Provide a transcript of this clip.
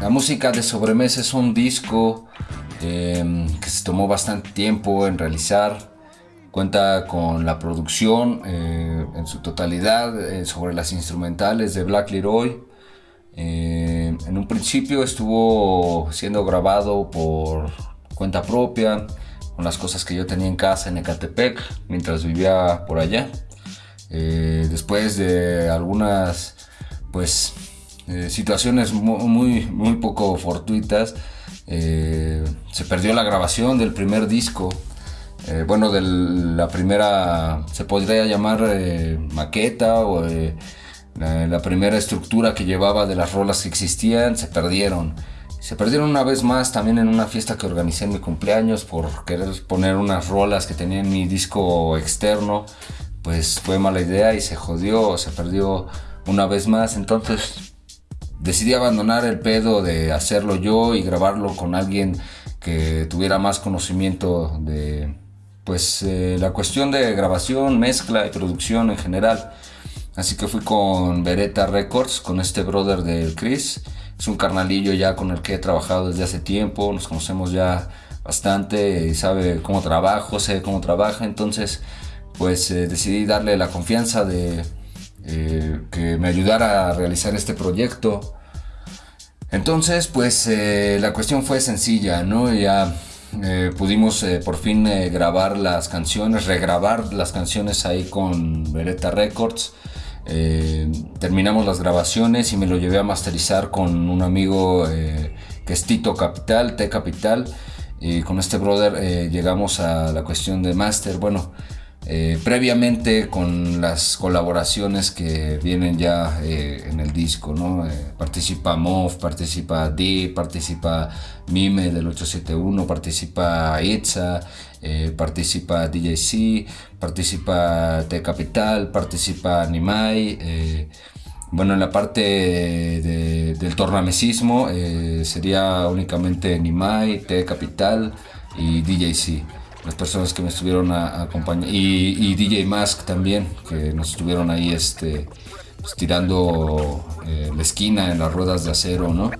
La música de Sobremesa es un disco eh, que se tomó bastante tiempo en realizar. Cuenta con la producción eh, en su totalidad eh, sobre las instrumentales de Black Leroy. en un principio estuvo siendo grabado por cuenta propia, con las cosas que yo tenía en casa en Ecatepec mientras vivía por allá. después de algunas pues eh, situaciones muy, muy, poco fortuitas. Eh, se perdió la grabación del primer disco, eh, bueno, de la primera, se podría llamar maqueta o la, la, primera estructura que llevaba de las rolas que existían, se perdieron. Se perdieron una vez más también en una fiesta que organicé en mi cumpleaños por querer poner unas rolas que tenía en mi disco externo. Pues fue mala idea y se jodió, se perdió una vez más. Entonces decidí abandonar el pedo de hacerlo yo y grabarlo con alguien que tuviera más conocimiento de pues eh, la cuestión de grabación, mezcla y producción en general. Así que fui con Beretta Records, con este brother de Chris. Es un carnalillo ya con el que he trabajado desde hace tiempo, nos conocemos ya bastante y sabe cómo trabajo, sé cómo trabaja. Entonces, pues eh, decidí darle la confianza de eh, que me ayudara a realizar este proyecto. Entonces, pues eh, la cuestión fue sencilla, ¿no? Ya eh, pudimos por fin grabar las canciones, regrabar las canciones ahí con Beretta Records. terminamos las grabaciones y me lo llevé a masterizar con un amigo que es Tito Capital, T Capital. Y con este brother llegamos a la cuestión de master. Bueno, eh, previamente con las colaboraciones que vienen ya eh, en el disco, ¿no? Eh, participa MOV, participa D, participa Mime del 871, participa Itza, participa DJC, participa T Capital, participa Nimai. bueno, en la parte del tornamesismo sería únicamente Nimai, T Capital y DJC las personas que me estuvieron acompañando y, DJ Mask también que nos estuvieron ahí este pues, tirando eh, la esquina en las ruedas de acero no